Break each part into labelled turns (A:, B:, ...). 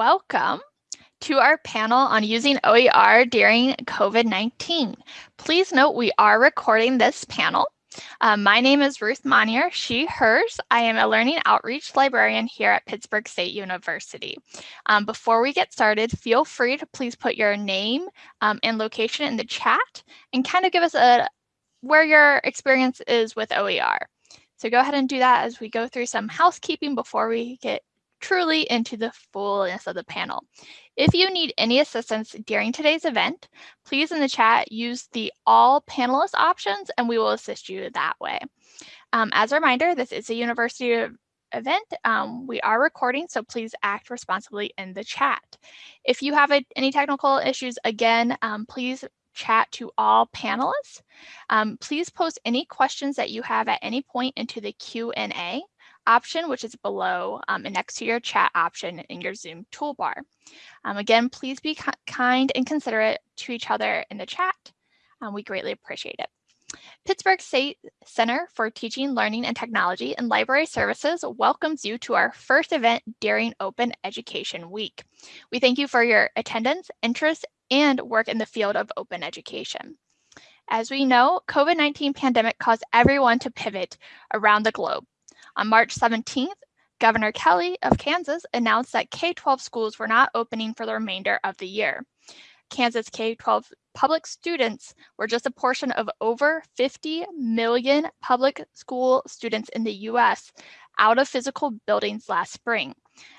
A: Welcome to our panel on using OER during COVID-19. Please note we are recording this panel. Um, my name is Ruth Monnier, she, hers. I am a learning outreach librarian here at Pittsburg State University. Um, before we get started, feel free to please put your name um, and location in the chat and kind of give us a where your experience is with OER. So go ahead and do that as we go through some housekeeping before we get truly into the fullness of the panel. If you need any assistance during today's event, please in the chat use the all panelists options and we will assist you that way. Um, as a reminder, this is a university event. Um, we are recording, so please act responsibly in the chat. If you have a, any technical issues, again, um, please chat to all panelists. Um, please post any questions that you have at any point into the Q&A option, which is below um, and next to your chat option in your Zoom toolbar. Um, again, please be kind and considerate to each other in the chat. Um, we greatly appreciate it. Pittsburg State Center for Teaching, Learning, and Technology and Library Services welcomes you to our first event during Open Education Week. We thank you for your attendance, interest, and work in the field of open education. As we know, COVID-19 pandemic caused everyone to pivot around the globe. On March 17th, Governor Kelly of Kansas announced that K-12 schools were not opening for the remainder of the year. Kansas K-12 public students were just a portion of over 50 million public school students in the US out of physical buildings last spring.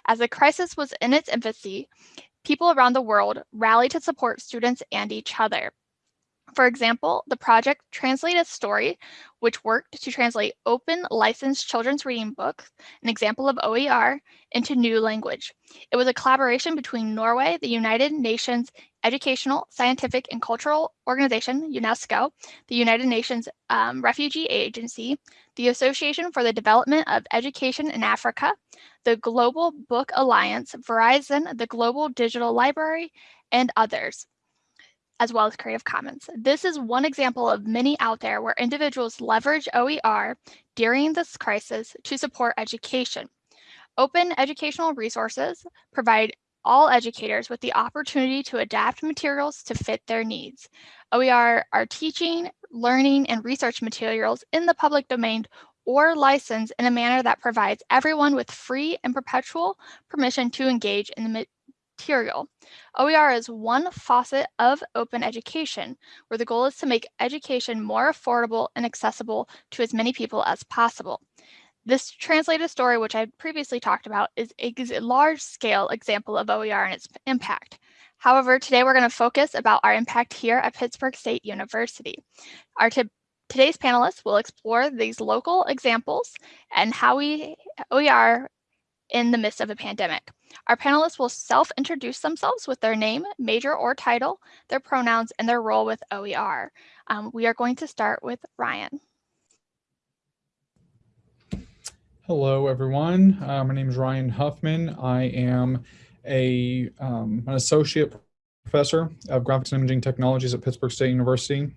A: As the crisis was in its infancy, people around the world rallied to support students and each other. For example, the project Translate a Story, which worked to translate open licensed children's reading books, an example of OER, into new language. It was a collaboration between Norway, the United Nations Educational, Scientific, and Cultural Organization, UNESCO, the United Nations um, Refugee Agency, the Association for the Development of Education in Africa, the Global Book Alliance, Verizon, the Global Digital Library, and others as well as Creative Commons. This is one example of many out there where individuals leverage OER during this crisis to support education. Open educational resources provide all educators with the opportunity to adapt materials to fit their needs. OER are teaching, learning, and research materials in the public domain or licensed in a manner that provides everyone with free and perpetual permission to engage in the material. OER is one facet of open education, where the goal is to make education more affordable and accessible to as many people as possible. This translated story, which I previously talked about, is a large-scale example of OER and its impact. However, today we're going to focus about our impact here at Pittsburg State University. Our today's panelists will explore these local examples and how we OER in the midst of a pandemic. Our panelists will self-introduce themselves with their name, major or title, their pronouns, and their role with OER. Um, we are going to start with Ryan.
B: Hello, everyone. Uh, my name is Ryan Huffman. I am a, um, an associate professor of graphics and imaging technologies at Pittsburg State University.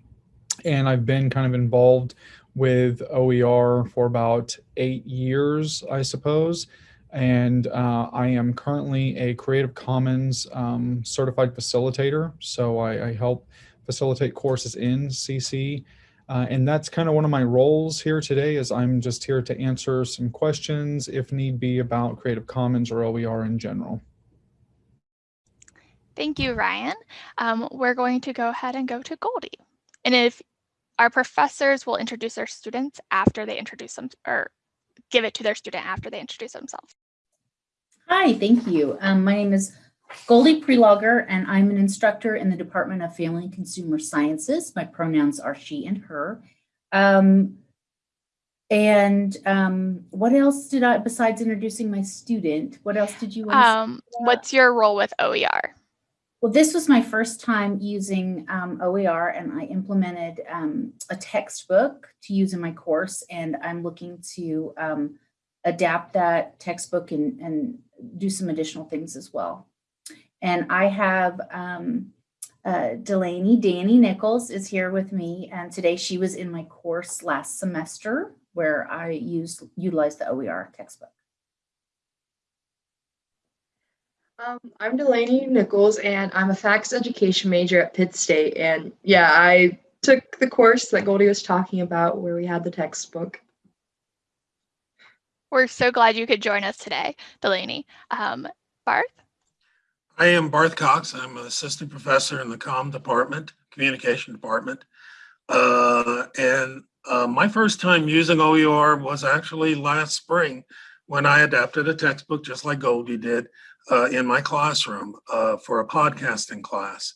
B: And I've been kind of involved with OER for about eight years, I suppose and uh, I am currently a Creative Commons um, certified facilitator. So I, I, help facilitate courses in CC. Uh, and that's kind of one of my roles here today is I'm just here to answer some questions if need be about Creative Commons or OER in general.
A: Thank you, Ryan. Um, we're going to go ahead and go to Goldie. And if our professors will introduce their students after they introduce them or give it to their student after they introduce themselves.
C: Hi, thank you. Um, my name is Goldie Prelogger, and I'm an instructor in the Department of Family and Consumer Sciences. My pronouns are she and her. Um, and um, what else did I, besides introducing my student, what else did you want
A: um, What's your role with OER?
C: Well, this was my first time using um, OER and I implemented um, a textbook to use in my course and I'm looking to um, adapt that textbook and, and do some additional things as well. And I have um, uh, Delaney, Danny Nichols is here with me. And today she was in my course last semester where I used utilized the OER textbook.
D: Um, I'm Delaney Nichols, and I'm a FACS education major at Pitt State. And yeah, I took the course that Goldie was talking about where we had the textbook.
A: We're so glad you could join us today, Delaney. Um, Barth?
E: I am Barth Cox. I'm an assistant professor in the comm department, communication department. Uh, and uh, my first time using OER was actually last spring when I adapted a textbook just like Goldie did uh, in my classroom uh, for a podcasting class.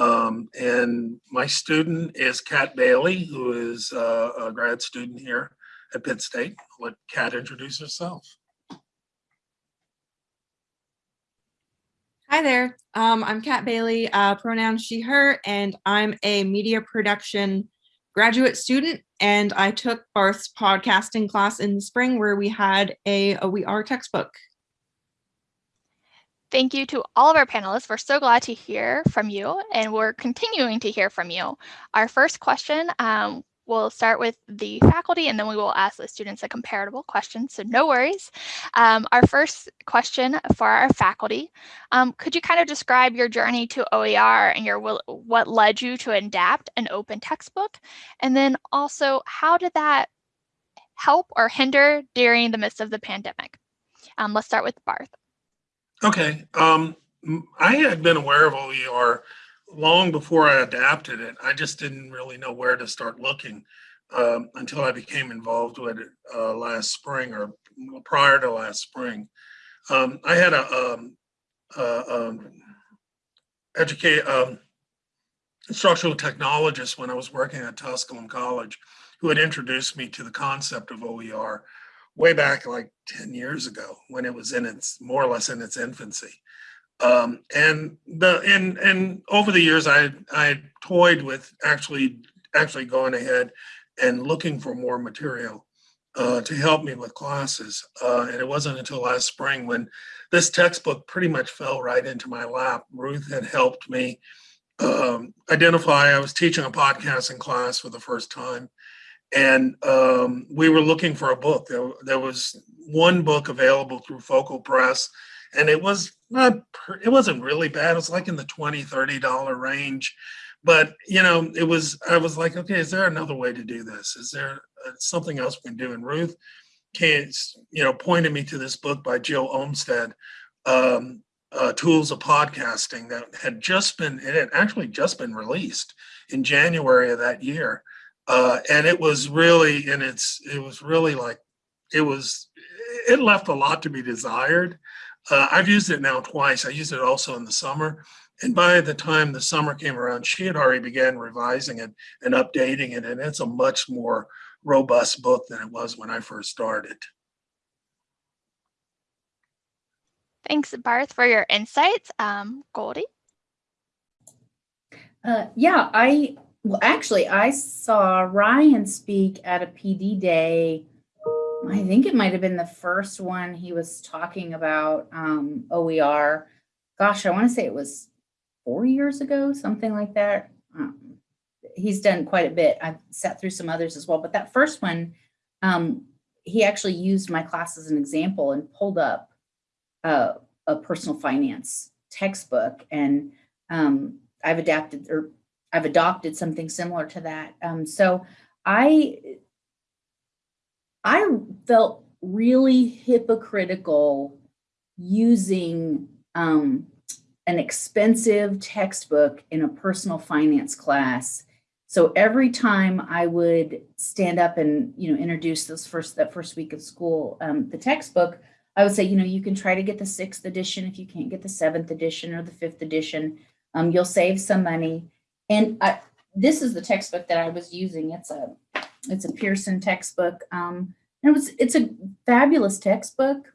E: Um, and my student is Kat Bailey, who is uh, a grad student here at Pitt State. I'll let Kat introduce herself.
F: Hi there. Um, I'm Kat Bailey, uh, pronoun she, her, and I'm a media production graduate student. And I took Barth's podcasting class in the spring where we had a OER textbook.
A: Thank you to all of our panelists. We're so glad to hear from you and we're continuing to hear from you. Our first question um, We'll start with the faculty and then we will ask the students a comparable question, so no worries. Um, our first question for our faculty, um, could you kind of describe your journey to OER and your what led you to adapt an open textbook? And then also, how did that help or hinder during the midst of the pandemic? Um, let's start with Barth.
E: Okay, um, I had been aware of OER long before I adapted it, I just didn't really know where to start looking um, until I became involved with it uh, last spring or prior to last spring. Um, I had a um, um, educate um, instructional technologist when I was working at Tusculum College who had introduced me to the concept of OER way back like 10 years ago when it was in its more or less in its infancy. Um, and the and and over the years, I I toyed with actually actually going ahead and looking for more material uh, to help me with classes. Uh, and it wasn't until last spring when this textbook pretty much fell right into my lap. Ruth had helped me um, identify. I was teaching a podcasting class for the first time, and um, we were looking for a book. There, there was one book available through Focal Press and it was not it wasn't really bad. It was like in the 20 30 dollar range. But you know it was i was like okay is there another way to do this? Is there uh, something else we can do? And ruth came you know pointed me to this book by jill olmsted um, uh, tools of podcasting that had just been it had actually just been released in january of that year. Uh, and it was really and it's it was really like it was it left a lot to be desired uh, I've used it now twice. I used it also in the summer. And by the time the summer came around, she had already began revising it and updating it. And it's a much more robust book than it was when I first started.
A: Thanks, Barth, for your insights. Um, Goldie?
C: Uh, yeah, I, well, actually, I saw Ryan speak at a PD day I think it might have been the first one he was talking about um, OER. Gosh, I want to say it was four years ago, something like that. Um, he's done quite a bit. I've sat through some others as well, but that first one, um, he actually used my class as an example and pulled up uh, a personal finance textbook. And um, I've adapted or I've adopted something similar to that. Um, so I I felt really hypocritical using um, an expensive textbook in a personal finance class. So every time I would stand up and you know introduce this first that first week of school, um, the textbook, I would say, you know, you can try to get the sixth edition if you can't get the seventh edition or the fifth edition. Um, you'll save some money. And I, this is the textbook that I was using. It's a it's a Pearson textbook. Um, and it was it's a fabulous textbook.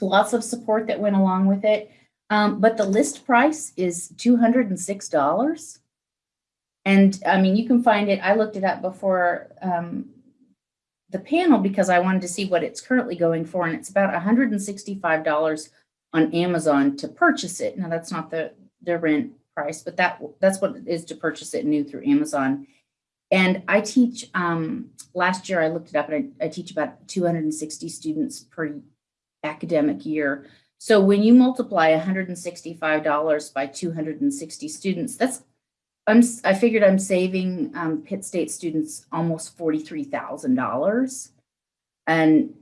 C: Lots of support that went along with it. Um, but the list price is $206. And I mean, you can find it. I looked it up before um, the panel because I wanted to see what it's currently going for. And it's about $165 on Amazon to purchase it. Now that's not the, the rent price, but that that's what it is to purchase it new through Amazon. And I teach, um, last year I looked it up and I, I teach about 260 students per academic year. So when you multiply $165 by 260 students, that's I'm I figured I'm saving um, Pitt State students almost $43,000. And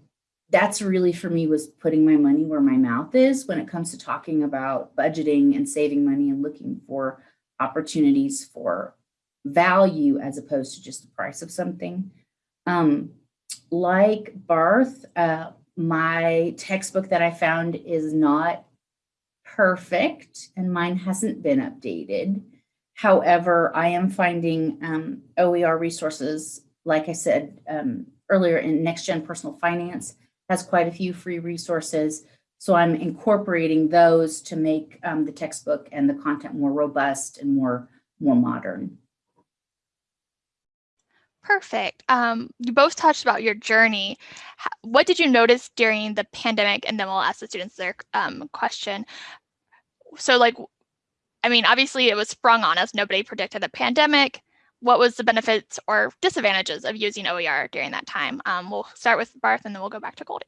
C: that's really for me was putting my money where my mouth is when it comes to talking about budgeting and saving money and looking for opportunities for value as opposed to just the price of something. Um, like Barth, uh, my textbook that I found is not perfect and mine hasn't been updated. However, I am finding um, OER resources, like I said um, earlier in Next Gen Personal Finance has quite a few free resources. So I'm incorporating those to make um, the textbook and the content more robust and more, more modern.
A: Perfect. Um, you both touched about your journey. What did you notice during the pandemic? And then we'll ask the students their um, question. So, like, I mean, obviously it was sprung on us. Nobody predicted the pandemic. What was the benefits or disadvantages of using OER during that time? Um, we'll start with Barth and then we'll go back to Goldie.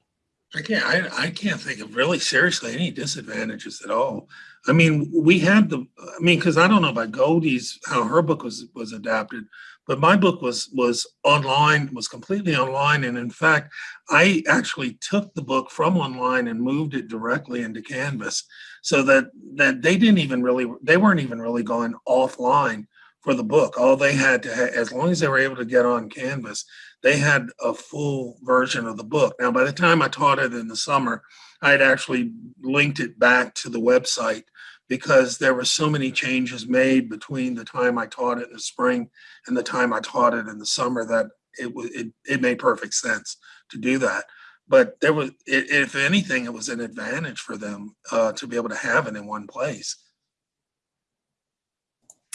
E: I can't, I, I can't think of really seriously any disadvantages at all. I mean, we had the, I mean, because I don't know about Goldie's, how her book was, was adapted, but my book was, was online, was completely online. And in fact, I actually took the book from online and moved it directly into Canvas so that, that they didn't even really, they weren't even really going offline for the book. All they had to, ha- as long as they were able to get on Canvas, they had a full version of the book. Now, by the time I taught it in the summer, I had actually linked it back to the website because there were so many changes made between the time I taught it in the spring and the time I taught it in the summer that it it, it made perfect sense to do that. But there was, if anything, it was an advantage for them uh, to be able to have it in one place.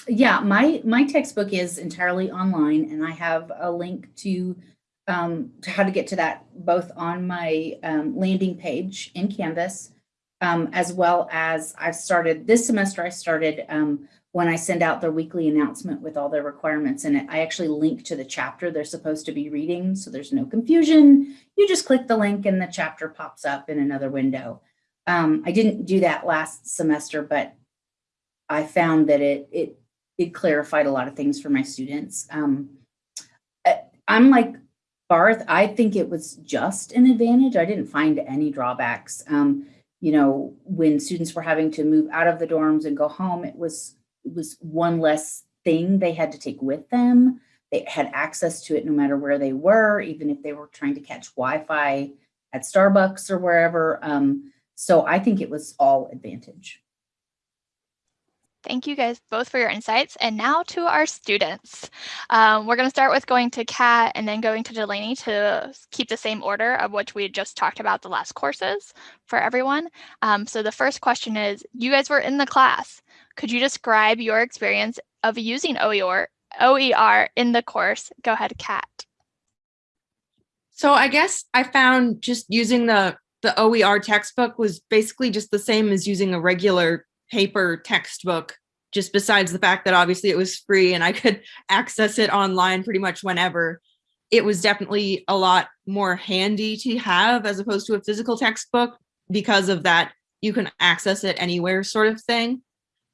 C: Yeah, my my textbook is entirely online, and I have a link to um, to how to get to that both on my um, landing page in Canvas, um, as well as I've started this semester. I started um, when I send out the weekly announcement with all the requirements in it. I actually link to the chapter they're supposed to be reading, so there's no confusion. You just click the link, and the chapter pops up in another window. Um, I didn't do that last semester, but I found that it it it clarified a lot of things for my students. Um, I'm like Barth, I think it was just an advantage. I didn't find any drawbacks. Um, you know, when students were having to move out of the dorms and go home, it was it was one less thing they had to take with them. They had access to it no matter where they were, even if they were trying to catch Wi-Fi at Starbucks or wherever. Um, so I think it was all advantage.
A: Thank you guys both for your insights. And now to our students. Um, we're going to start with going to Kat and then going to Delaney to keep the same order of which we just talked about the last courses for everyone. Um, so the first question is, you guys were in the class. Could you describe your experience of using OER, OER in the course? Go ahead, Kat.
F: So I guess I found just using the the OER textbook was basically just the same as using a regular paper textbook, just besides the fact that obviously it was free and I could access it online pretty much whenever. It was definitely a lot more handy to have as opposed to a physical textbook because of that you can access it anywhere sort of thing.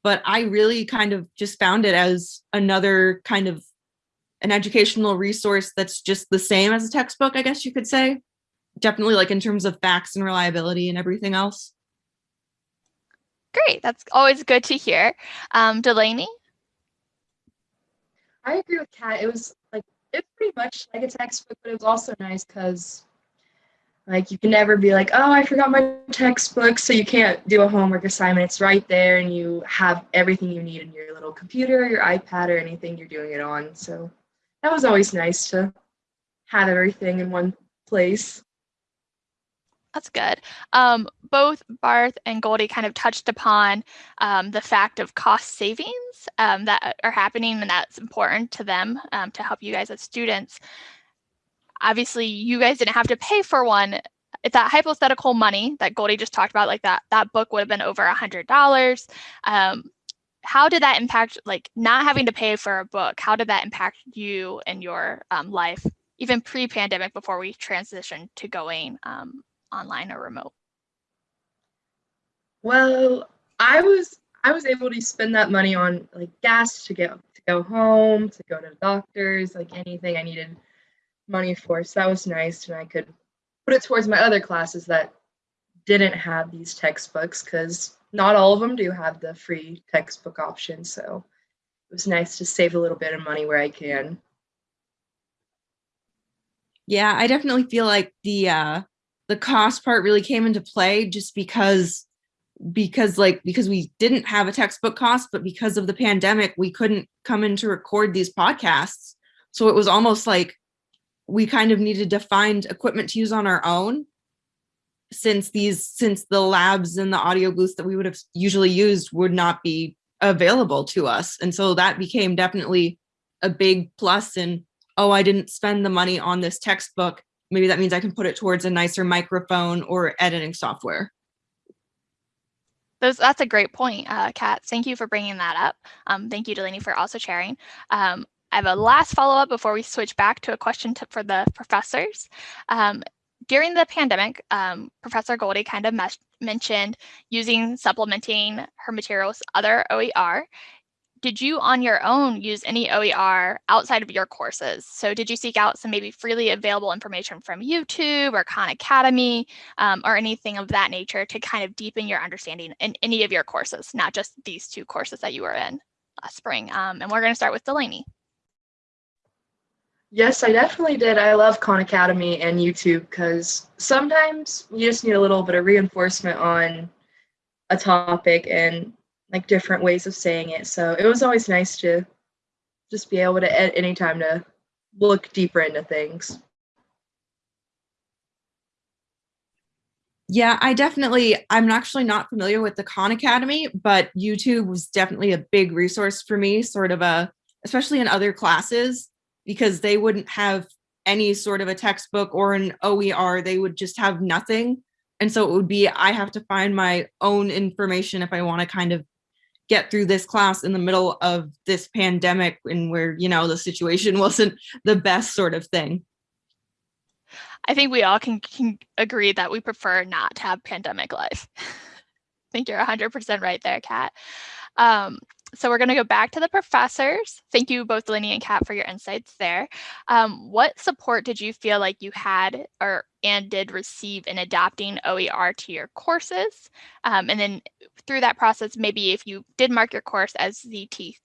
F: But I really kind of just found it as another kind of an educational resource that's just the same as a textbook, I guess you could say. Definitely like in terms of facts and reliability and everything else.
A: Great, that's always good to hear. Um, Delaney?
D: I agree with Kat. It was like it's pretty much like a textbook, but it was also nice because like you can never be like, oh, I forgot my textbook, so you can't do a homework assignment. It's right there, and you have everything you need in your little computer, your iPad, or anything you're doing it on. So that was always nice to have everything in one place.
A: That's good. Um, both Barth and Goldie kind of touched upon um, the fact of cost savings um, that are happening, and that's important to them um, to help you guys as students. Obviously, you guys didn't have to pay for one. If that hypothetical money that Goldie just talked about, like that, that book would have been over a hundred dollars. Um, how did that impact, like not having to pay for a book? How did that impact you and your um, life, even pre-pandemic, before we transitioned to going online or remote?
D: Well, I was I was able to spend that money on like gas to go to go home, to go to doctors, like anything I needed money for. So that was nice, and I could put it towards my other classes that didn't have these textbooks because not all of them do have the free textbook option. So it was nice to save a little bit of money where I can.
F: Yeah, I definitely feel like the uh the cost part really came into play just because because like because we didn't have a textbook cost, but because of the pandemic, we couldn't come in to record these podcasts. So it was almost like we kind of needed to find equipment to use on our own since these since the labs and the audio booths that we would have usually used would not be available to us. And so that became definitely a big plus and oh, I didn't spend the money on this textbook. Maybe that means I can put it towards a nicer microphone or editing software.
A: Those, that's a great point, uh, Kat. Thank you for bringing that up. Um, thank you, Delaney, for also sharing. Um, I have a last follow-up before we switch back to a question to, for the professors. Um, during the pandemic, um, Professor Goldie kind of mentioned using supplementing her materials other OER did you on your own use any OER outside of your courses? So did you seek out some maybe freely available information from YouTube or Khan Academy um, or anything of that nature to kind of deepen your understanding in any of your courses, not just these two courses that you were in last spring? Um, and we're gonna start with Delaney.
D: Yes, I definitely did. I love Khan Academy and YouTube because sometimes you just need a little bit of reinforcement on a topic and like different ways of saying it. So it was always nice to just be able to at any time to look deeper into things.
F: Yeah, I definitely, I'm actually not familiar with the Khan Academy, but YouTube was definitely a big resource for me, sort of a, especially in other classes, because they wouldn't have any sort of a textbook or an OER, they would just have nothing. And so it would be, I have to find my own information if I want to kind of get through this class in the middle of this pandemic and where, you know, the situation wasn't the best sort of thing.
A: I think we all can, can agree that we prefer not to have pandemic life. I think you're 100% right there, Kat. Um, so we're going to go back to the professors. Thank you both Lenny and Kat for your insights there. Um, what support did you feel like you had or and did receive in adapting OER to your courses? Um, and then through that process, maybe if you did mark your course as ZT,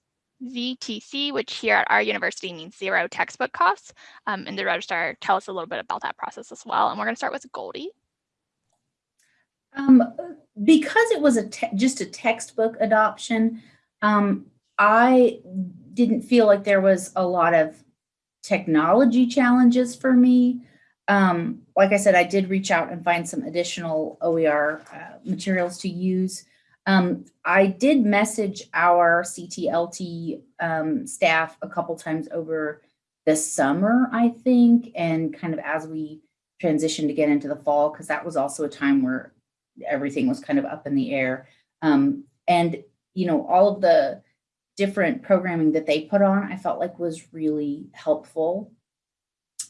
A: ZTC, which here at our university means zero textbook costs, um, in the registrar, tell us a little bit about that process as well. And we're going to start with Goldie.
C: Um, because it was a just a textbook adoption, um, I didn't feel like there was a lot of technology challenges for me. Um, like I said, I did reach out and find some additional OER uh, materials to use. Um, I did message our CTLT um, staff a couple times over the summer, I think, and kind of as we transitioned to get into the fall, because that was also a time where everything was kind of up in the air. Um, and you know, all of the different programming that they put on, I felt like was really helpful.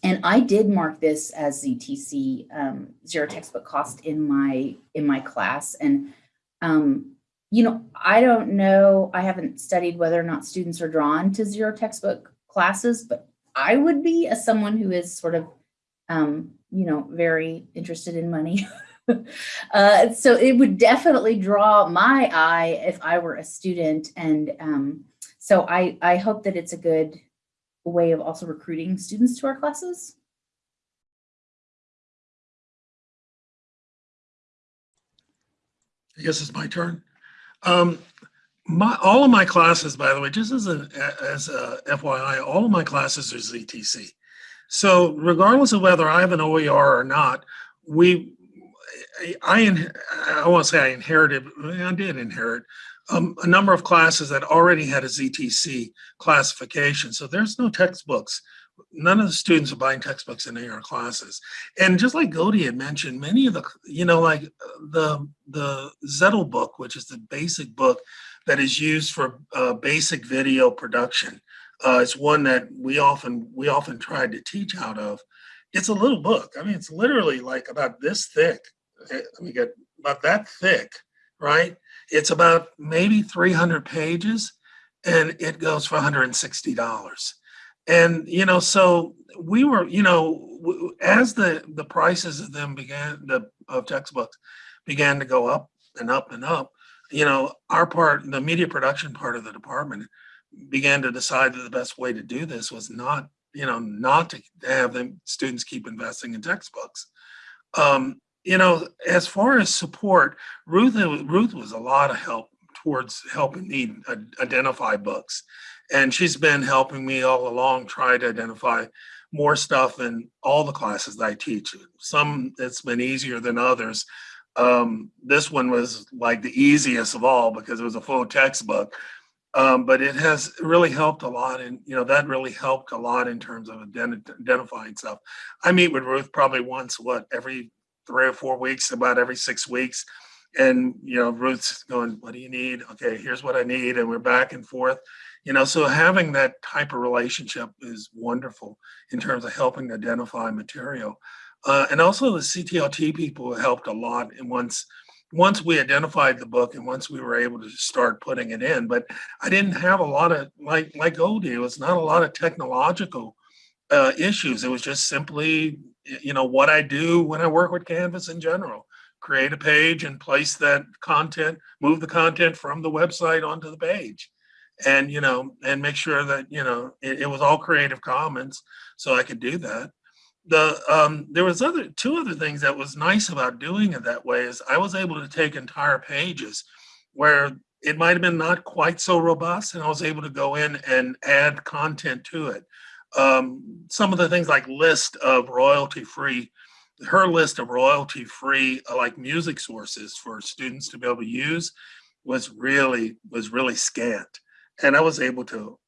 C: And I did mark this as ZTC um, zero textbook cost in my in my class. And um, you know, I don't know, I haven't studied whether or not students are drawn to zero textbook classes, but I would be as someone who is sort of, um, you know, very interested in money. uh, so it would definitely draw my eye if I were a student. And um, so I, I hope that it's a good way of also recruiting students to our classes.
E: I guess it's my turn. Um, my, all of my classes, by the way, just as a, as a FYI, all of my classes are ZTC. So regardless of whether I have an OER or not, we I, I won't say I inherited, I did inherit um, a number of classes that already had a ZTC classification. So there's no textbooks. None of the students are buying textbooks in AR classes. And just like Goldie had mentioned, many of the, you know, like the, the Zettl book, which is the basic book that is used for uh, basic video production. Uh, it's one that we often, we often tried to teach out of. It's a little book. I mean, it's literally like about this thick let me get about that thick right? It's about maybe 300 pages and it goes for $160. And, you know, so we were, you know, as the, the prices of them began, the, of textbooks began to go up and up and up, you know, our part, the media production part of the department began to decide that the best way to do this was not, you know, not to have the students keep investing in textbooks. Um, you know, as far as support, Ruth Ruth was a lot of help towards helping me identify books, and she's been helping me all along try to identify more stuff in all the classes that I teach. Some it's been easier than others. Um, this one was like the easiest of all because it was a full textbook. Um, but it has really helped a lot and you know that really helped a lot in terms of ident identifying stuff i meet with ruth probably once what every three or four weeks about every six weeks. And you know ruth's going what do you need? Okay here's what i need and we're back and forth. You know so having that type of relationship is wonderful in terms of helping identify material. Uh, and also the ctlt people helped a lot and once once we identified the book and once we were able to start putting it in, but I didn't have a lot of like like Goldie, it was not a lot of technological uh, issues. It was just simply, you know, what I do when I work with Canvas in general. Create a page and place that content, move the content from the website onto the page. And, you know, and make sure that, you know, it, it was all Creative Commons so I could do that the um, there was other two other things that was nice about doing it that way is I was able to take entire pages where it might have been not quite so robust and I was able to go in and add content to it. Um, some of the things like list of royalty free, her list of royalty free uh, like music sources for students to be able to use was really was really scant. And I was able to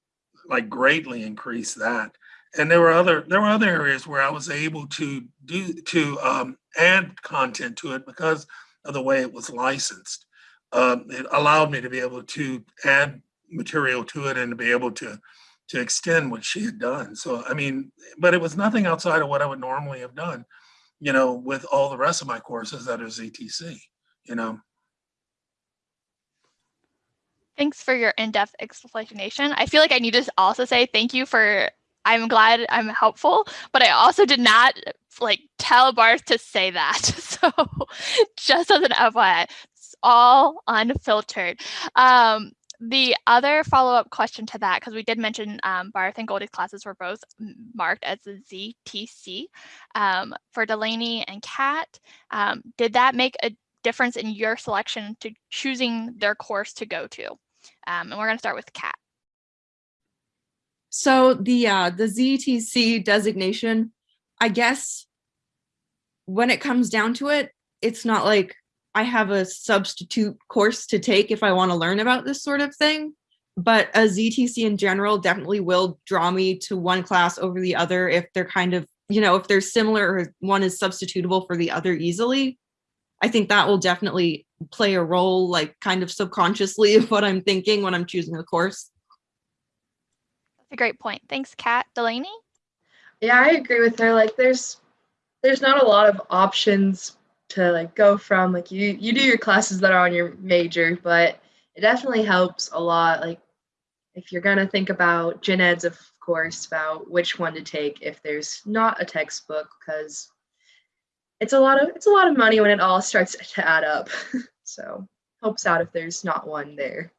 E: like greatly increase that and there were other there were other areas where I was able to do to um, add content to it because of the way it was licensed. Um, it allowed me to be able to add material to it and to be able to to extend what she had done. So I mean, but it was nothing outside of what I would normally have done, you know, with all the rest of my courses that are ZTC, you know.
A: Thanks for your in-depth explanation. I feel like I need to also say thank you for I'm glad I'm helpful, but I also did not like tell Barth to say that. So just as an FYI, it's all unfiltered. Um, the other follow-up question to that, because we did mention um, Barth and Goldie's classes were both marked as a ZTC. Um, for Delaney and Kat, um, did that make a difference in your selection to choosing their course to go to? Um, and we're going to start with Kat.
F: So the uh, the ZTC designation, I guess when it comes down to it, it's not like I have a substitute course to take if I want to learn about this sort of thing. But a ZTC in general definitely will draw me to one class over the other if they're kind of, you know, if they're similar or one is substitutable for the other easily. I think that will definitely play a role, like kind of subconsciously of what I'm thinking when I'm choosing a course That's
A: a great point. Thanks, Kat. Delaney?
D: Yeah, I agree with her. Like there's there's not a lot of options to like go from. Like you you do your classes that are on your major, but it definitely helps a lot. Like if you're gonna think about gen eds, of course, about which one to take if there's not a textbook, because it's a lot of it's a lot of money when it all starts to add up. so helps out if there's not one there.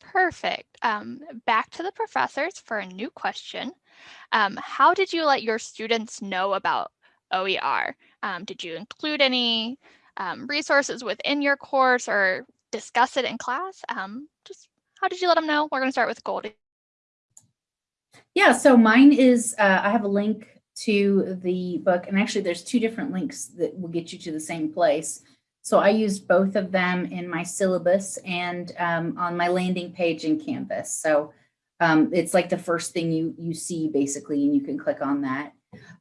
A: Perfect. Um, back to the professors for a new question. Um, how did you let your students know about OER? Um, did you include any um, resources within your course or discuss it in class? Um, just how did you let them know? We're going to start with Goldie.
C: Yeah, so mine is, uh, I have a link to the book, and actually there's two different links that will get you to the same place. So I used both of them in my syllabus and um, on my landing page in Canvas. So um, it's like the first thing you, you see basically, and you can click on that.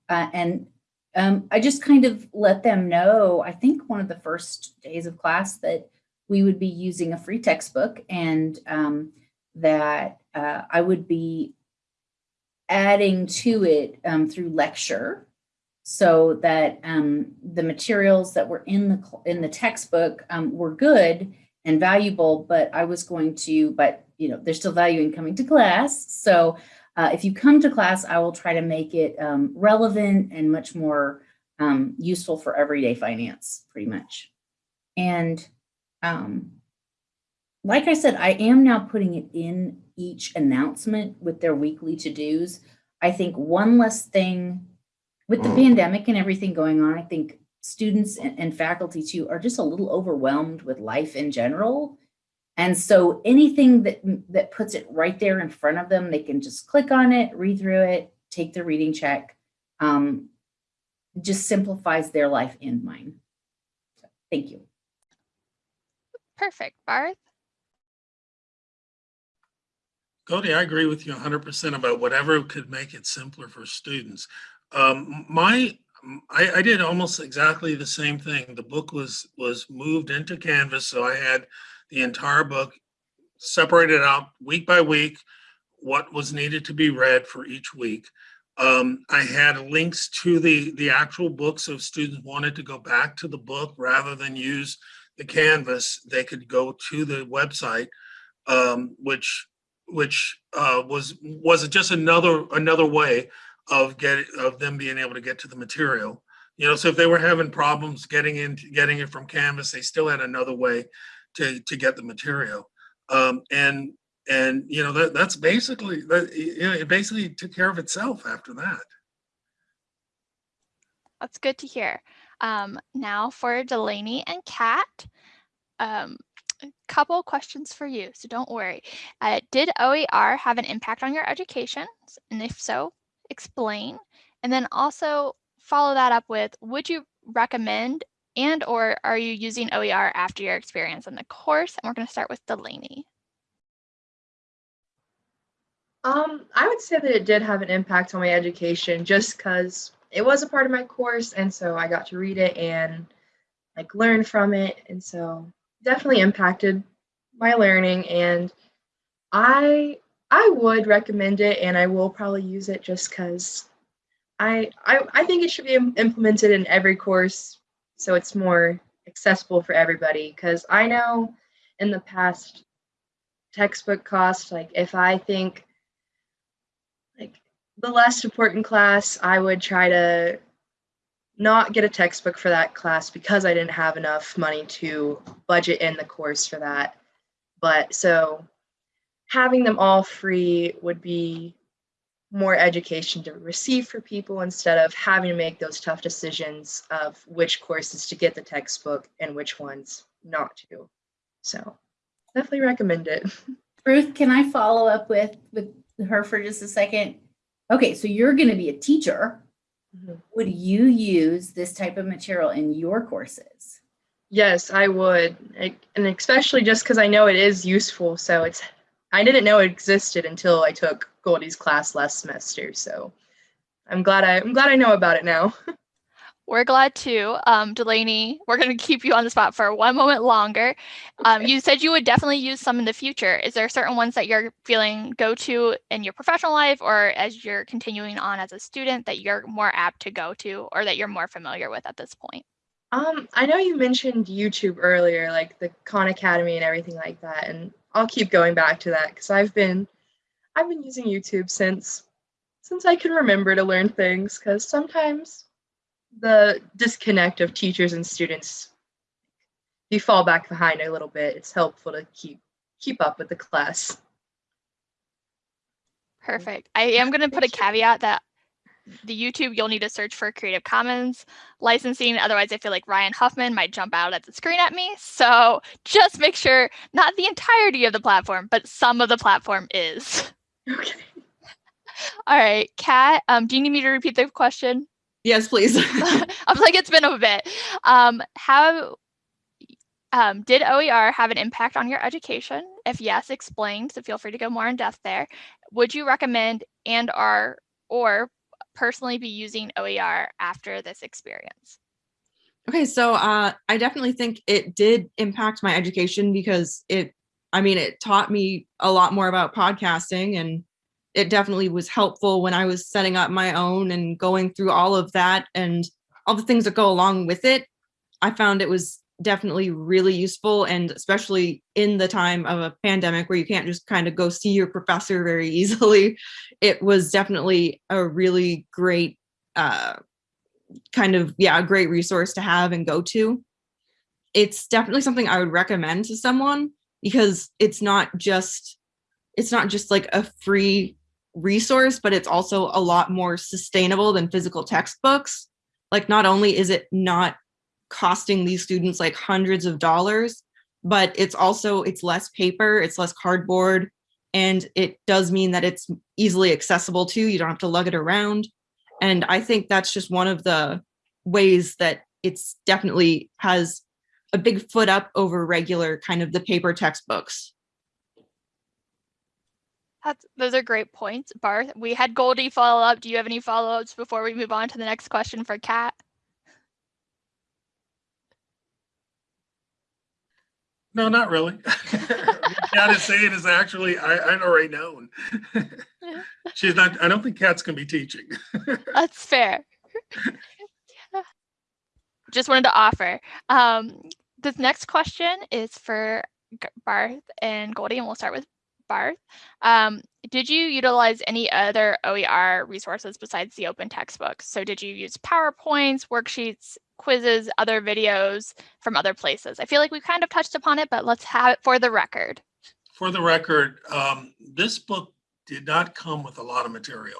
C: Uh, and um, I just kind of let them know, I think one of the first days of class that we would be using a free textbook and um, that uh, I would be adding to it um, through lecture so that um, the materials that were in the in the textbook um, were good and valuable. But I was going to, but you know, there's still value in coming to class. So uh, if you come to class, I will try to make it um, relevant and much more um, useful for everyday finance, pretty much. And um, like I said, I am now putting it in each announcement with their weekly to-dos. I think one less thing with the pandemic and everything going on, I think students and, and faculty too are just a little overwhelmed with life in general. And so anything that that puts it right there in front of them, they can just click on it, read through it, take the reading check. Um, just simplifies their life and mine. So, thank you.
A: Perfect. Barth?
E: Cody, I agree with you hundred percent about whatever could make it simpler for students. Um, my, I, I did almost exactly the same thing. The book was, was moved into Canvas, so I had the entire book separated out week by week, what was needed to be read for each week. Um, I had links to the, the actual book, so if students wanted to go back to the book rather than use the Canvas, they could go to the website, um, which which uh, was was just another another way of getting of them being able to get to the material. You know, so if they were having problems getting in getting it from Canvas, they still had another way to to get the material. Um, and and you know that that's basically that you know it basically took care of itself after that.
A: That's good to hear. Um, now for Delaney and Kat. Um, a couple questions for you, so don't worry. Uh, did OER have an impact on your education? And if so, explain. And then also follow that up with, would you recommend and or are you using OER after your experience in the course? And we're going to start with Delaney.
D: Um, I would say that it did have an impact on my education just because it was a part of my course, and so I got to read it and like learn from it, and so definitely impacted my learning. And I I would recommend it, and I will probably use it just because I, I I think it should be implemented in every course so it's more accessible for everybody. Because I know in the past textbook cost, like if I think like the less important class, I would try to not get a textbook for that class because I didn't have enough money to budget in the course for that. But so having them all free would be more education to receive for people instead of having to make those tough decisions of which courses to get the textbook and which ones not to. So definitely recommend it.
C: Ruth, can I follow up with with her for just a second? Okay, so you're going to be a teacher.
D: Mhm.
C: Would you use this type of material in your courses?
D: Yes, I would. I- And especially just because I know it is useful. So it's, I didn't know it existed until I took Goldie's class last semester. So I'm glad I, I'm glad I know about it now.
A: We're glad too. Um, Delaney, we're going to keep you on the spot for one moment longer. Um, you said you would definitely use some in the future. Is there certain ones that you're feeling go to in your professional life or as you're continuing on as a student that you're more apt to go to or that you're more familiar with at this point?
D: Um, I know you mentioned YouTube earlier, like the Khan Academy and everything like that, and I'll keep going back to that because I've been, I've been using YouTube since, since I can remember to learn things. Because sometimes, the disconnect of teachers and students, you fall back behind a little bit. It's helpful to keep keep up with the class.
A: Perfect. I am going to put a caveat that the YouTube, you'll need to search for Creative Commons licensing. Otherwise, I feel like Ryan Huffman might jump out at the screen at me. So just make sure not the entirety of the platform, but some of the platform is.
D: Okay.
A: All right, Kat, um, do you need me to repeat the question?
F: Yes, please.
A: I was like, it's been a bit. Um, how um, did OER have an impact on your education? If yes, explain. So feel free to go more in depth there. Would you recommend and are or personally be using OER after this experience?
F: Okay, so uh, I definitely think it did impact my education because it, I mean, it taught me a lot more about podcasting and it definitely was helpful when I was setting up my own and going through all of that and all the things that go along with it. I found it was definitely really useful and especially in the time of a pandemic where you can't just kind of go see your professor very easily it was definitely a really great uh, kind of yeah a great resource to have and go to it's definitely something i would recommend to someone because it's not just it's not just like a free resource but it's also a lot more sustainable than physical textbooks like not only is it not costing these students like hundreds of dollars, but it's also, it's less paper, it's less cardboard, and it does mean that it's easily accessible too. You don't have to lug it around. And I think that's just one of the ways that it's definitely has a big foot up over regular kind of the paper textbooks.
A: That's, those are great points, Barth. We had Goldie follow up. Do you have any follow ups before we move on to the next question for Kat?
E: No, not really. Kat is saying is actually, I, I already known. She's not, I don't think Kat's gonna be teaching.
A: That's fair. Just wanted to offer. Um, this next question is for Barth and Goldie, and we'll start with Barth. Um, did you utilize any other OER resources besides the open textbooks? So did you use PowerPoints, worksheets, quizzes, other videos from other places? I feel like we kind of touched upon it, but let's have it for the record.
E: For the record, um, this book did not come with a lot of material.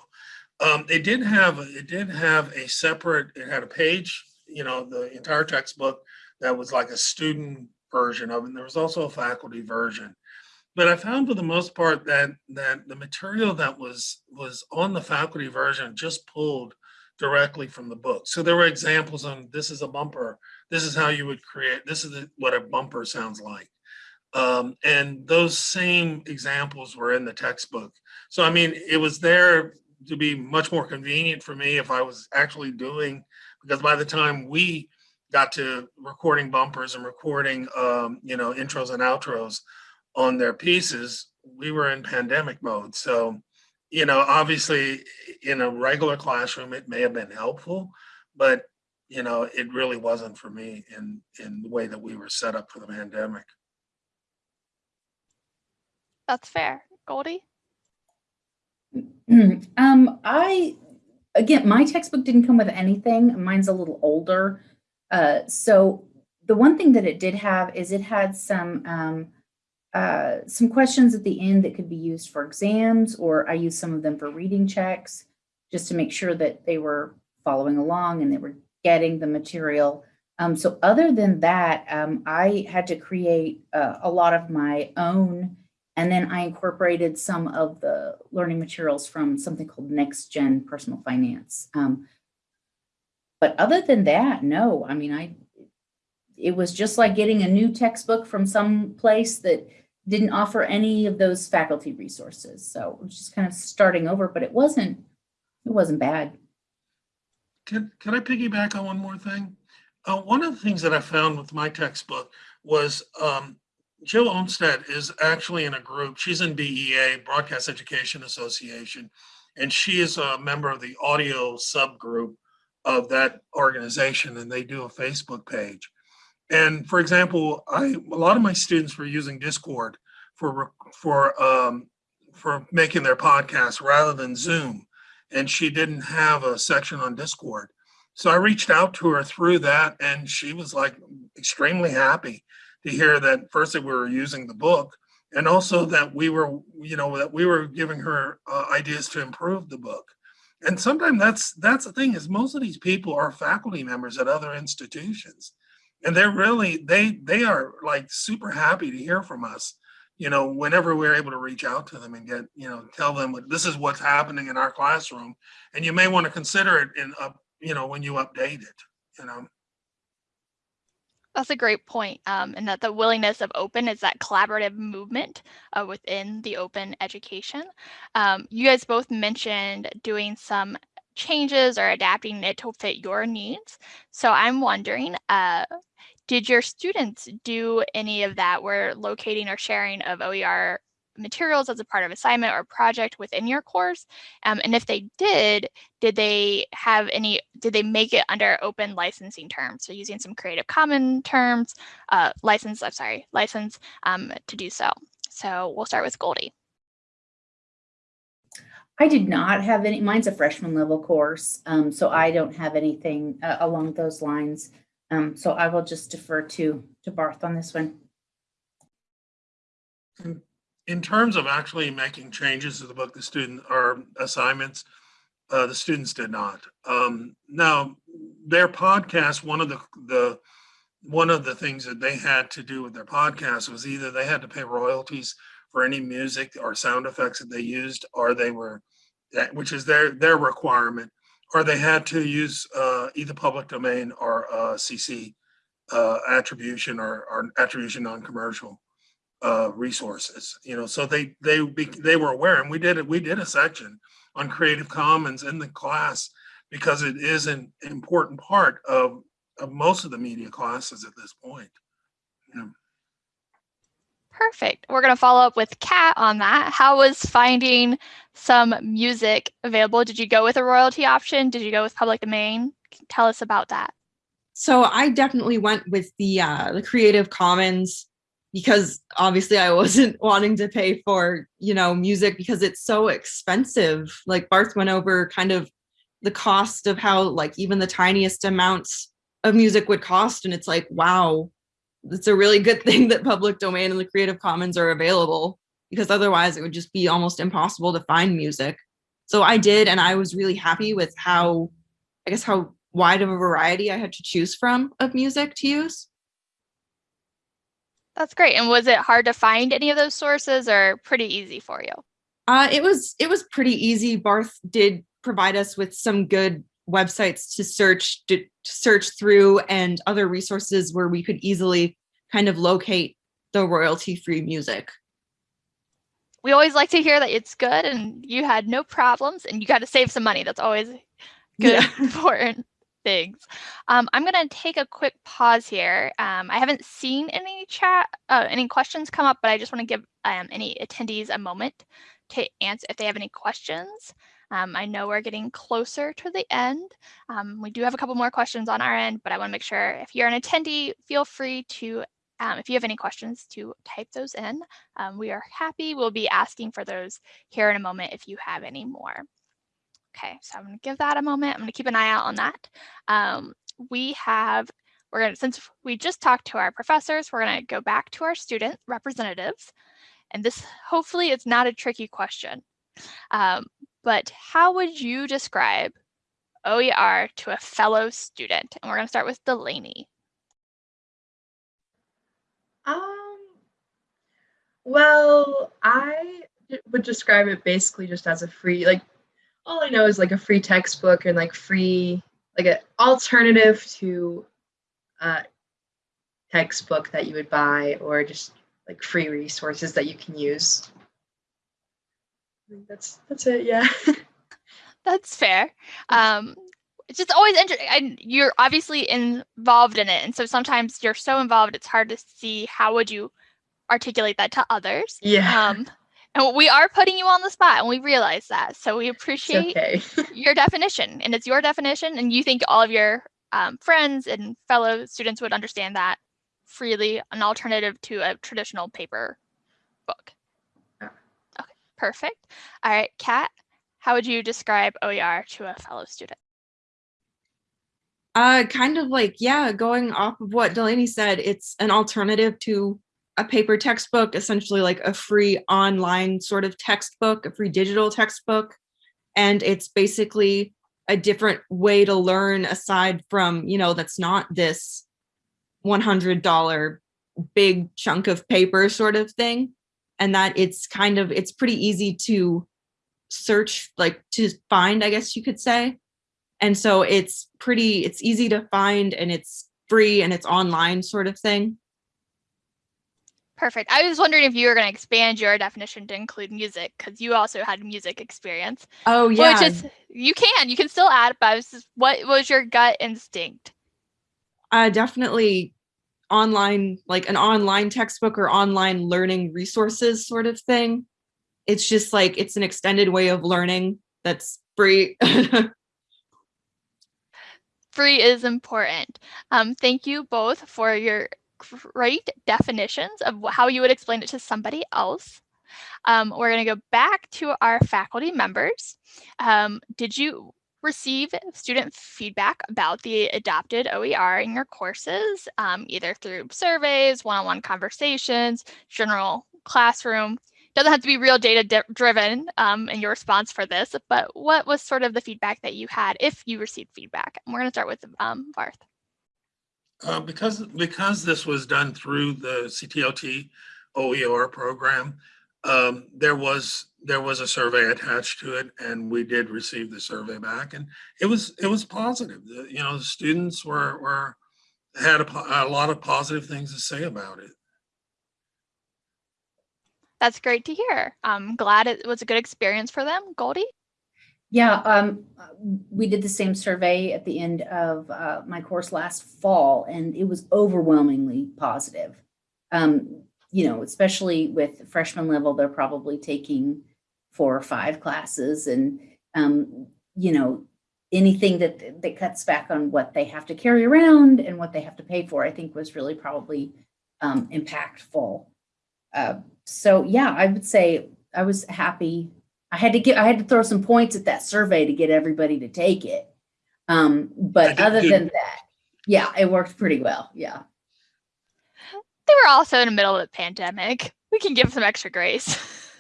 E: Um, it did have, it did have a separate, it had a page, you know, the entire textbook that was like a student version of it. And there was also a faculty version. But I found for the most part that that the material that was was on the faculty version just pulled directly from the book. So there were examples on this is a bumper. This is how you would create, this is what a bumper sounds like. Um, and those same examples were in the textbook. So, I mean, it was there to be much more convenient for me if I was actually doing, because by the time we got to recording bumpers and recording, um, you know, intros and outros on their pieces, we were in pandemic mode. So you know, obviously in a regular classroom, it may have been helpful, but you know, it really wasn't for me in in the way that we were set up for the pandemic.
A: That's fair. Goldie?
C: um, I, again, my textbook didn't come with anything. Mine's a little older. Uh, so the one thing that it did have is it had some um, uh, some questions at the end that could be used for exams, or I used some of them for reading checks, just to make sure that they were following along and they were getting the material. Um, so other than that, um, I had to create uh, a lot of my own, and then I incorporated some of the learning materials from something called Next Gen Personal Finance. Um, but other than that, no, I mean, I it was just like getting a new textbook from some place that didn't offer any of those faculty resources. So just kind of starting over, but it wasn't, it wasn't bad.
E: Can, can I piggyback on one more thing? Uh, one of the things that I found with my textbook was um, Jill Olmstead is actually in a group. She's in BEA, Broadcast Education Association, and she is a member of the audio subgroup of that organization, and they do a Facebook page. And for example, I a lot of my students were using Discord for for um, for making their podcast rather than Zoom, and she didn't have a section on Discord. So I reached out to her through that, and she was like extremely happy to hear that first that we were using the book, and also that we were, you know, that we were giving her uh, ideas to improve the book. And sometimes that's that's the thing is most of these people are faculty members at other institutions and they're really they they are like super happy to hear from us you know whenever we're able to reach out to them and get you know tell them what this is what's happening in our classroom and you may want to consider it in up you know when you update it you know
A: that's a great point, um, and that the willingness of open is that collaborative movement uh, within the open education. Um, you guys both mentioned doing some changes or adapting it to fit your needs. So I'm wondering, uh, did your students do any of that where locating or sharing of OER materials as a part of assignment or project within your course? Um, and if they did, did they have any, did they make it under open licensing terms? So using some Creative Common terms, uh, license, I'm sorry, license um, to do so. So we'll start with Goldie.
C: I did not have any, mine's a freshman level course, um, so I don't have anything uh, along those lines. Um, so I will just defer to, to Barth on this one.
E: In terms of actually making changes to the book, the student or assignments, uh, the students did not. Um, now, their podcast, one of the, the, one of the things that they had to do with their podcast was either they had to pay royalties for any music or sound effects that they used, or they were, which is their, their requirement, or they had to use uh, either public domain or uh, CC uh, attribution or, or attribution non-commercial uh, resources. You know, so they they they were aware, and we did it. We did a section on Creative Commons in the class because it is an important part of of most of the media classes at this point. Yeah.
A: Perfect. We're going to follow up with Kat on that. How was finding some music available? Did you go with a royalty option? Did you go with public domain? Tell us about that.
F: So I definitely went with the uh, the Creative Commons because obviously I wasn't wanting to pay for you know music because it's so expensive. Like Barth went over kind of the cost of how like even the tiniest amounts of music would cost, and it's like wow, it's a really good thing that public domain and the Creative Commons are available because otherwise it would just be almost impossible to find music. So I did, and I was really happy with how I guess how wide of a variety I had to choose from of music to use.
A: That's great. And was it hard to find any of those sources or pretty easy for you?
F: Uh, it was it was pretty easy. Barth did provide us with some good websites to search to, to search through and other resources where we could easily kind of locate the royalty free music.
A: We always like to hear that it's good and you had no problems and you got to save some money. That's always good,
F: Yeah.
A: important things. Um, I'm going to take a quick pause here. Um, I haven't seen any chat, uh, any questions come up, but I just want to give um, any attendees a moment to answer if they have any questions. Um, I know we're getting closer to the end. Um, we do have a couple more questions on our end, but I want to make sure if you're an attendee, feel free to, um, if you have any questions, to type those in. We are happy. We'll be asking for those here in a moment if you have any more. Okay, so I'm to give that a moment. I'm to keep an eye out on that. Um, we have, we're to, since we just talked to our professors, we're to go back to our student representatives. And this hopefully is not a tricky question. Um, but how would you describe OER to a fellow student? And we're to start with Delaney.
D: Um, well, I would describe it basically just as a free, like, all I know is like a free textbook and like free, like an alternative to a textbook that you would buy or just like free resources that you can use. That's that's it. Yeah.
A: That's fair. Um, it's just always interesting. And you're obviously involved in it. And so sometimes you're so involved, it's hard to see how would you articulate that to others.
D: yeah.
A: Um, and we are putting you on the spot and we realize that. So we appreciate
D: okay.
A: your definition and it's your definition and you think all of your um, friends and fellow students would understand that freely an alternative to a traditional paper book
D: Yeah.
A: okay perfect all right kat how would you describe oer to a fellow student
F: Uh, kind of like, yeah, going off of what Delaney said, it's an alternative to a paper textbook, essentially like a free online sort of textbook, a free digital textbook. And it's basically a different way to learn aside from, you know, that's not this $100 big chunk of paper sort of thing. And that it's kind of, it's pretty easy to search, like to find, I guess you could say and so it's pretty it's easy to find and it's free and it's online sort of thing
A: perfect i was wondering if you were going to expand your definition to include music because you also had music experience
F: oh yeah
A: which is you can you can still add but I was just, what was your gut instinct
F: uh, definitely online, like an online textbook or online learning resources sort of thing. It's just like it's an extended way of learning that's free.
A: Free is important. Um, thank you both for your great definitions of how you would explain it to somebody else. Um, we're going to go back to our faculty members. Um, did you receive student feedback about the adopted OER in your courses, um, either through surveys, one-on-one conversations, general classroom? Doesn't have to be real data driven um, in your response for this, but what was sort of the feedback that you had if you received feedback? And we're going to start with um, Barth.
E: Uh, because, because this was done through the CTLT OER program, um, there was, there was a survey attached to it and we did receive the survey back and it was, it was positive. The- You know, the students were, were, had a, a lot of positive things to say about it.
A: That's great to hear. I'm glad it was a good experience for them. Goldie?
C: Yeah, um, we did the same survey at the end of uh, my course last fall, and it was overwhelmingly positive. Um, you know, especially with freshman level, they're probably taking four or five classes, and um, you know, anything that that cuts back on what they have to carry around and what they have to pay for, I think was really probably um, impactful. Uh, so yeah, I would say I was happy I had to get, I had to throw some points at that survey to get everybody to take it. Um, but
E: did
C: other
E: too.
C: than that, yeah, it worked pretty well. Yeah.
A: They were also in the middle of the pandemic. We can give some extra grace.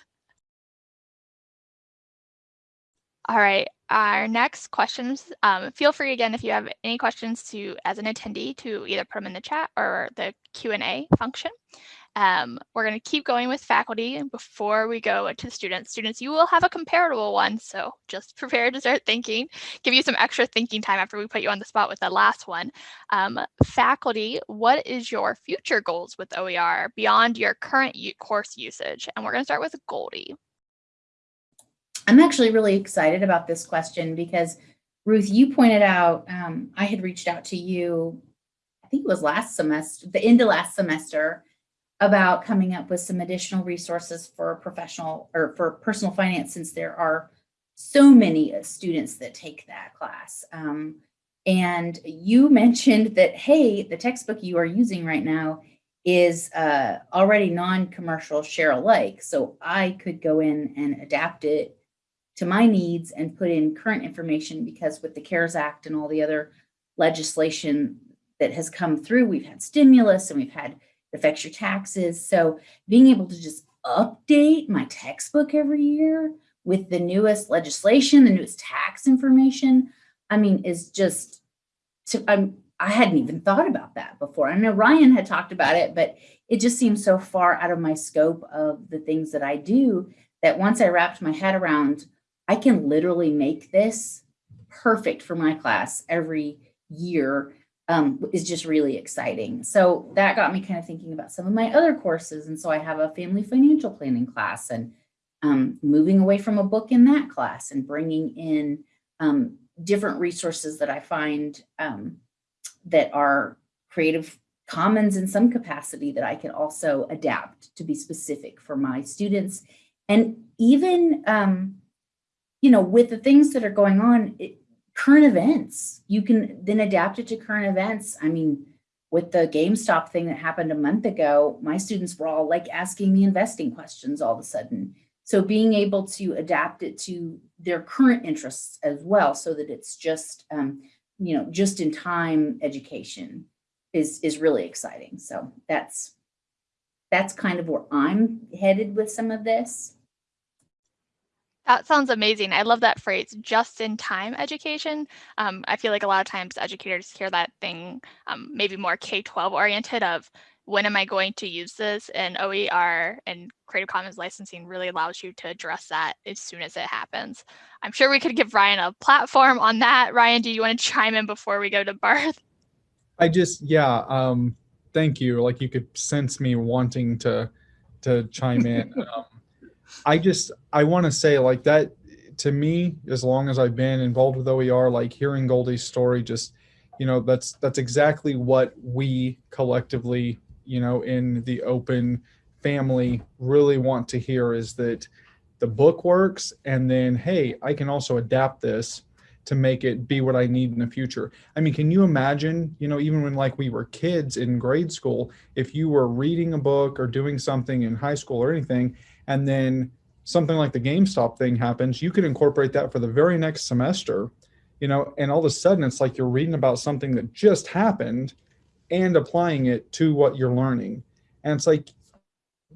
A: All right, our next questions, um, feel free again if you have any questions to, as an attendee, to either put them in the chat or the Q and A function. Um, we're going to keep going with faculty and before we go to students. Students, you will have a comparable one, so just prepare to start thinking. Give you some extra thinking time after we put you on the spot with the last one. Um, faculty, what is your future goals with OER beyond your current course usage? And we're going to start with Goldie.
C: I'm actually really excited about this question because Ruth, you pointed out, um, I had reached out to you, I think it was last semester, the end of last semester, about coming up with some additional resources for professional or for personal finance since there are so many students that take that class. Um, and you mentioned that, hey, the textbook you are using right now is uh, already non-commercial share alike. So I could go in and adapt it to my needs and put in current information because with the CARES Act and all the other legislation that has come through, we've had stimulus and we've had affects your taxes. So being able to just update my textbook every year with the newest legislation, the newest tax information, I mean, is just, I'm, I hadn't even thought about that before. I know Ryan had talked about it, but it just seems so far out of my scope of the things that I do that once I wrapped my head around, I can literally make this perfect for my class every year um, is just really exciting. So that got me kind of thinking about some of my other courses. And so I have a family financial planning class and um, moving away from a book in that class and bringing in um, different resources that I find um, that are creative commons in some capacity that I can also adapt to be specific for my students. And even, um, you know, with the things that are going on, it, current events. You can then adapt it to current events. I mean, with the GameStop thing that happened a month ago, my students were all like asking me investing questions all of a sudden. So being able to adapt it to their current interests as well, so that it's just, um, you know, just in time education is is really exciting. So that's that's kind of where I'm headed with some of this.
A: That sounds amazing. I love that phrase, just in time education. Um, I feel like a lot of times educators hear that thing, um, maybe more K 12 oriented, of when am I going to use this? And OER and Creative Commons licensing really allows you to address that as soon as it happens. I'm sure we could give Ryan a platform on that. Ryan, do you want to chime in before we go to Barth?
B: I just yeah, um thank you. Like you could sense me wanting to to chime in. I just I want to say like that to me as long as I've been involved with OER like hearing Goldie's story just you know that's that's exactly what we collectively you know in the open family really want to hear is that the book works and then hey i can also adapt this to make it be what i need in the future. I mean can you imagine you know even when like we were kids in grade school if you were reading a book or doing something in high school or anything and then something like the gamestop thing happens you could incorporate that for the very next semester you know and all of a sudden it's like you're reading about something that just happened and applying it to what you're learning. And it's like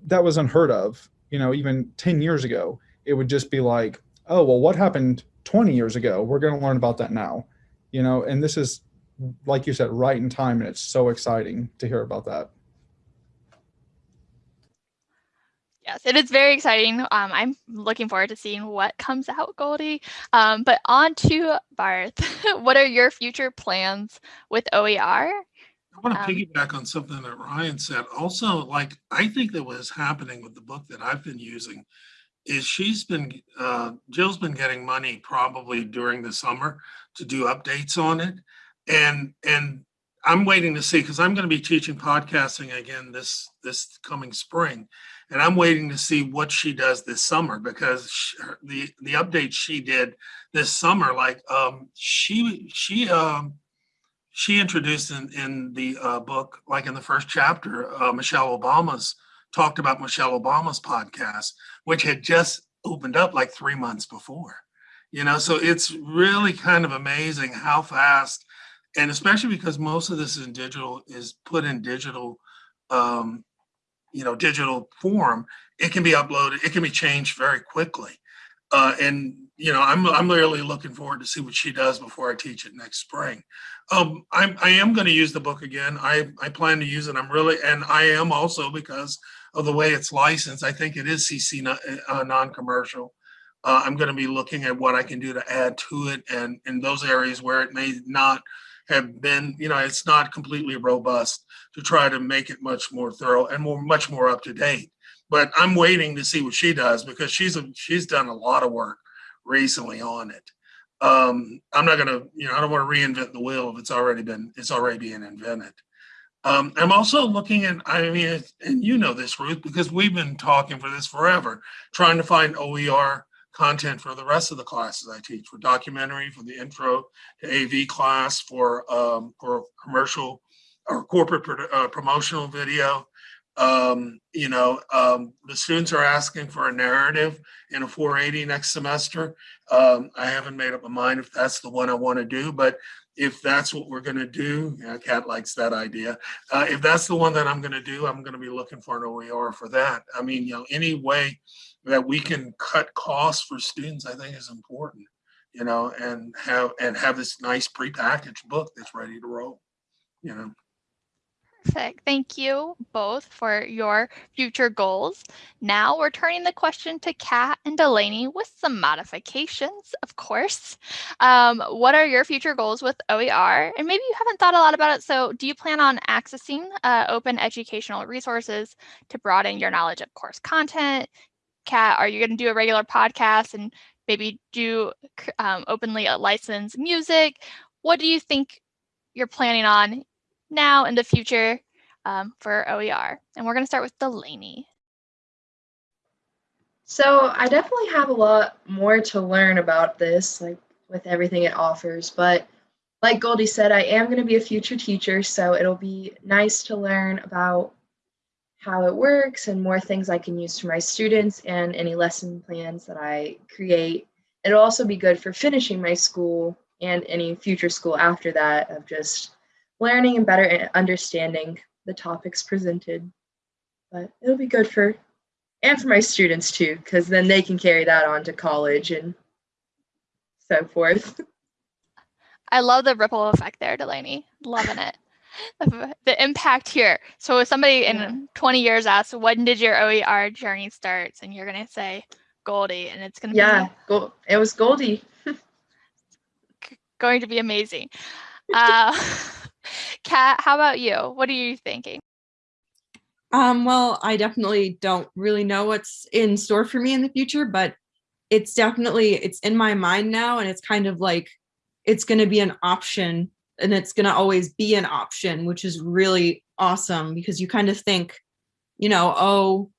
B: that was unheard of you know even 10 years ago. It would just be like oh well what happened 20 years ago? We're going to learn about that now you know? And this is like you said right in time and it's so exciting to hear about that
A: Yes, it is very exciting. Um, I'm looking forward to seeing what comes out, Goldie. Um, but on to Barth. what are your future plans with OER?
E: I want to
A: Um,
E: piggyback on something that Ryan said. Also, like, I think that what is happening with the book that I've been using is she's been, uh, Jill's been getting money probably during the summer to do updates on it. And, and I'm waiting to see, because I'm going to be teaching podcasting again this, this coming spring. And I'm waiting to see what she does this summer because sh- her- the, the updates she did this summer, like, um, she, she, um, she introduced in, in the uh, book, like in the first chapter, uh, Michelle Obama's talked about Michelle Obama's podcast, which had just opened up like three months before. You know, so it's really kind of amazing how fast, and especially because most of this is in digital, is put in digital, um, you know, digital form. It can be uploaded. It can be changed very quickly. Uh, and you know, I'm I'm really looking forward to see what she does before I teach it next spring. Um, I'm I am going to use the book again. I I plan to use it. I'm really and I am also because of the way it's licensed. I think it is CC non- uh, non-commercial. Uh, I'm going to be looking at what I can do to add to it, and in those areas where it may not have been, you know, it's not completely robust to try to make it much more thorough and more much more up to date. But I'm waiting to see what she does because she's a, she's done a lot of work recently on it. Um, I'm not gonna, you know, I don't want to reinvent the wheel if it's already been, it's already being invented. Um, I'm also looking at, I mean, and you know this, Ruth, because we've been talking for this forever, trying to find OER content for the rest of the classes I teach, for documentary, for the intro to AV class, for um, for commercial or corporate pro- uh, promotional video. Um, you know, um, the students are asking for a narrative in a 480 next semester. Um, I haven't made up my mind if that's the one I want to do, but if that's what we're going to do, yeah, Kat likes that idea. Uh, if that's the one that I'm going to do, I'm going to be looking for an OER for that. I mean, you know, any way that we can cut costs for students, I think is important, you know, and have and have this nice prepackaged book that's ready to roll, you know.
A: Perfect. Thank you both for your future goals. Now we're turning the question to Kat and Delaney with some modifications, of course. Um, what are your future goals with OER? And maybe you haven't thought a lot about it. So do you plan on accessing uh, open educational resources to broaden your knowledge of course content? Kat, are you going to do a regular podcast and maybe do um, openly a licensed music? What do you think you're planning on now in the future um, for OER. And we're going to start with Delaney.
D: So I definitely have a lot more to learn about this, like with everything it offers. But like Goldie said, I am going to be a future teacher, so it'll be nice to learn about how it works and more things I can use for my students and any lesson plans that I create. It'll also be good for finishing my school and any future school after that of just learning and better understanding the topics presented. But it'll be good for and for my students too, because then they can carry that on to college and so forth.
A: I love the ripple effect there, Delaney. Loving it. The, the impact here. So if somebody in 20 years asks, when did your OER journey starts? And you're going to say Goldie, and it's going to
D: Yeah,
A: be
D: go- it was Goldie.
A: going to be amazing. Uh, Kat, how about you? What are you thinking?
F: Um, well, I definitely don't really know what's in store for me in the future, but it's definitely it's in my mind now and it's kind of like it's going to be an option and it's going to always be an option, which is really awesome because you kind of think, you know, oh,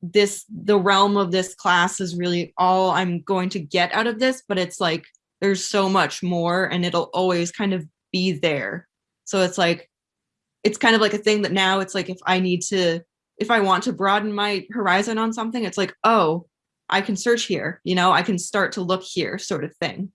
F: this the realm of this class is really all I'm going to get out of this, but it's like there's so much more and it'll always kind of be there. So it's like it's kind of like a thing that now it's like if I need to if I want to broaden my horizon on something, it's like, oh, I can search here, you know, I can start to look here sort of thing.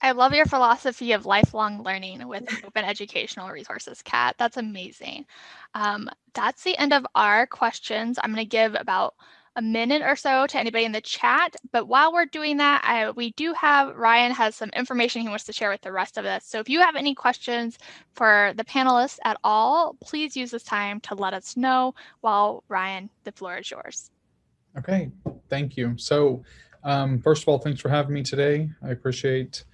A: I love your philosophy of lifelong learning with open educational resources, Kat. That's amazing. Um, that's the end of our questions. I'm going to give about a minute or so to anybody in the chat. But while we're doing that, I, we do have Ryan has some information he wants to share with the rest of us. So if you have any questions for the panelists at all, please use this time to let us know while Ryan, the floor is yours.
B: Okay, thank you. So um, first of all, thanks for having me today. I appreciate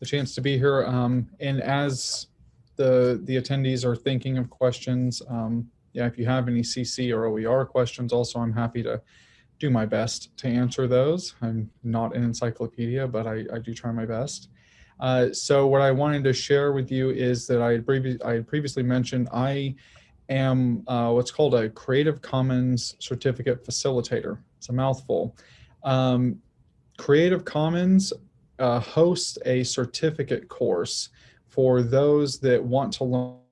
B: the chance to be here. Um, and as the, the attendees are thinking of questions, um, yeah, if you have any CC or OER questions also, I'm happy to do my best to answer those. I'm not an encyclopedia, but I, I do try my best. Uh, so what I wanted to share with you is that I had, previ I had previously mentioned I am uh, what's called a Creative Commons Certificate Facilitator. It's a mouthful. Um, Creative Commons uh, hosts a certificate course for those that want to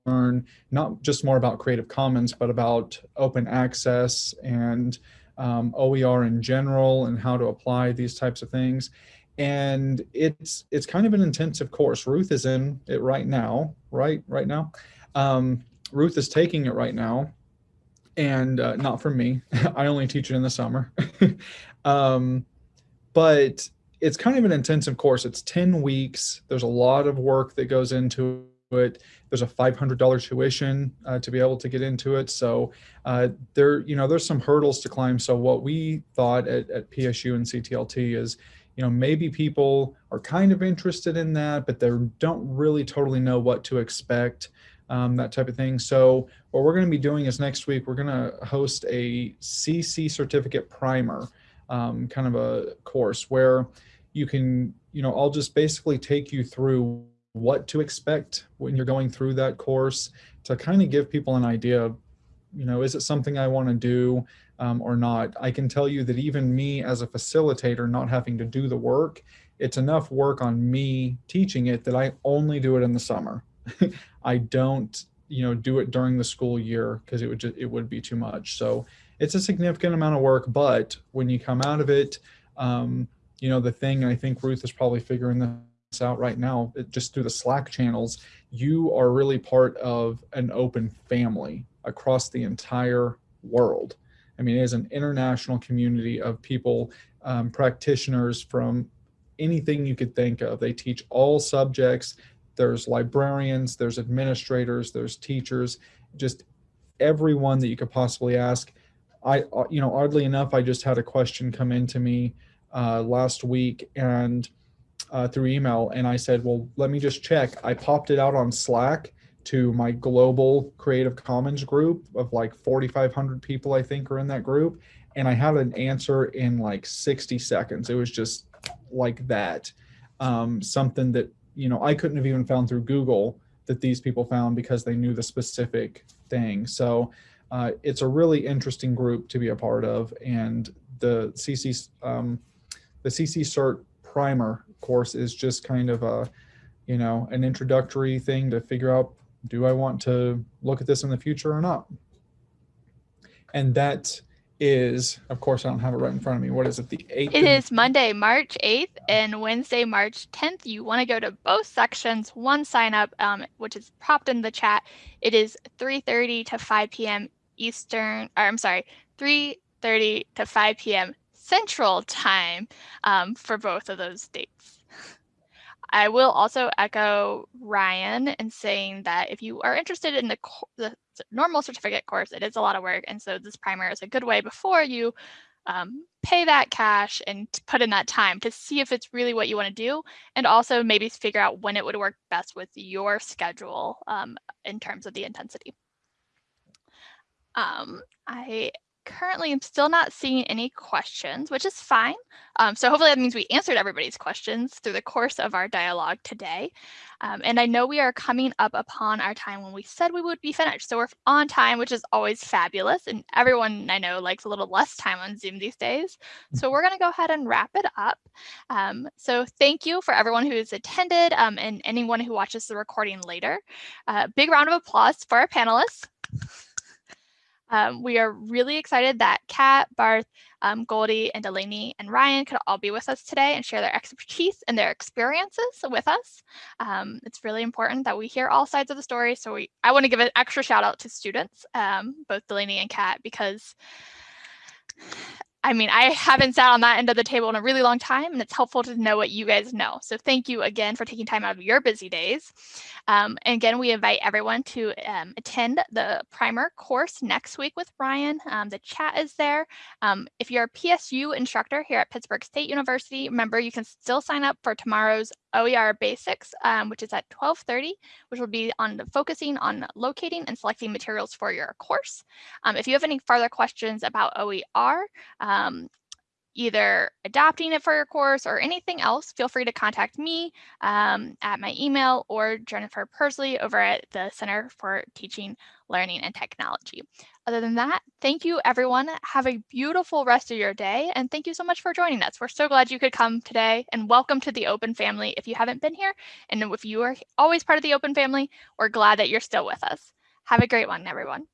B: learn not just more about Creative Commons, but about open access and um, OER in general and how to apply these types of things. And it's it's kind of an intensive course. Ruth is in it right now, right? Right now. Um, Ruth is taking it right now and uh, not from me. I only teach it in the summer. um, but it's kind of an intensive course. It's 10 weeks. There's a lot of work that goes into it. There's a $500 tuition uh, to be able to get into it. So uh, there, you know, there's some hurdles to climb. So what we thought at, at PSU and CTLT is, you know, maybe people are kind of interested in that, but they don't really totally know what to expect, um, that type of thing. So what we're going to be doing is next week, we're going to host a CC certificate primer, um, kind of a course where you can, you know, I'll just basically take you through what to expect when you're going through that course to kind of give people an idea you know, is it something I want to do um, or not? I can tell you that even me as a facilitator, not having to do the work, it's enough work on me teaching it that I only do it in the summer. I don't, you know, do it during the school year because it would just, it would be too much. So it's a significant amount of work, but when you come out of it, um, you know, the thing I think Ruth is probably figuring this out right now, it, just through the Slack channels, you are really part of an open family across the entire world. I mean, it is an international community of people, um, practitioners from anything you could think of. They teach all subjects. There's librarians, there's administrators, there's teachers, just everyone that you could possibly ask. I, uh, you know, oddly enough, I just had a question come into me uh, last week and uh, through email and I said, well, let me just check. I popped it out on Slack to my global Creative Commons group of like 4,500 people, I think are in that group. And I had an answer in like 60 seconds. It was just like that. Um, something that, you know, I couldn't have even found through Google that these people found because they knew the specific thing. So uh, it's a really interesting group to be a part of. And the CC, um, the CC Cert primer course is just kind of a, you know, an introductory thing to figure out, do I want to look at this in the future or not? And that is, of course, I don't have it right in front of me. What is it? The 8th?
A: It is Monday, March 8th and Wednesday, March 10th. You want to go to both sections. One sign up, um, which is propped in the chat. It is 3.30 to 5 p.m. Eastern, or I'm sorry, 3.30 to 5 p.m. Central Time um, for both of those dates. I will also echo Ryan in saying that if you are interested in the, the normal certificate course, it is a lot of work. And so this primer is a good way before you um, pay that cash and put in that time to see if it's really what you want to do. And also maybe figure out when it would work best with your schedule um, in terms of the intensity. Um, I currently am still not seeing any questions, which is fine. Um, so hopefully that means we answered everybody's questions through the course of our dialogue today. Um, and I know we are coming up upon our time when we said we would be finished. So we're on time, which is always fabulous. And everyone I know likes a little less time on Zoom these days. So we're going to go ahead and wrap it up. Um, so thank you for everyone who's attended um, and anyone who watches the recording later. Uh, big round of applause for our panelists. Um, we are really excited that Kat, Barth, um, Goldie, and Delaney and Ryan could all be with us today and share their expertise and their experiences with us. Um, it's really important that we hear all sides of the story. So we, I want to give an extra shout out to students, um, both Delaney and Kat, because I mean, I haven't sat on that end of the table in a really long time, and it's helpful to know what you guys know. So thank you again for taking time out of your busy days. Um, and again, we invite everyone to um, attend the primer course next week with Ryan. Um, the chat is there. Um, if you're a PSU instructor here at Pittsburg State University, remember you can still sign up for tomorrow's OER Basics, um, which is at 1230, which will be on focusing on locating and selecting materials for your course. Um, if you have any further questions about OER, um, either adopting it for your course or anything else, feel free to contact me um, at my email or Jennifer Persley over at the Center for Teaching, Learning, and Technology. Other than that, thank you everyone. Have a beautiful rest of your day and thank you so much for joining us. We're so glad you could come today and welcome to the Open family if you haven't been here. And if you are always part of the Open family, we're glad that you're still with us. Have a great one, everyone.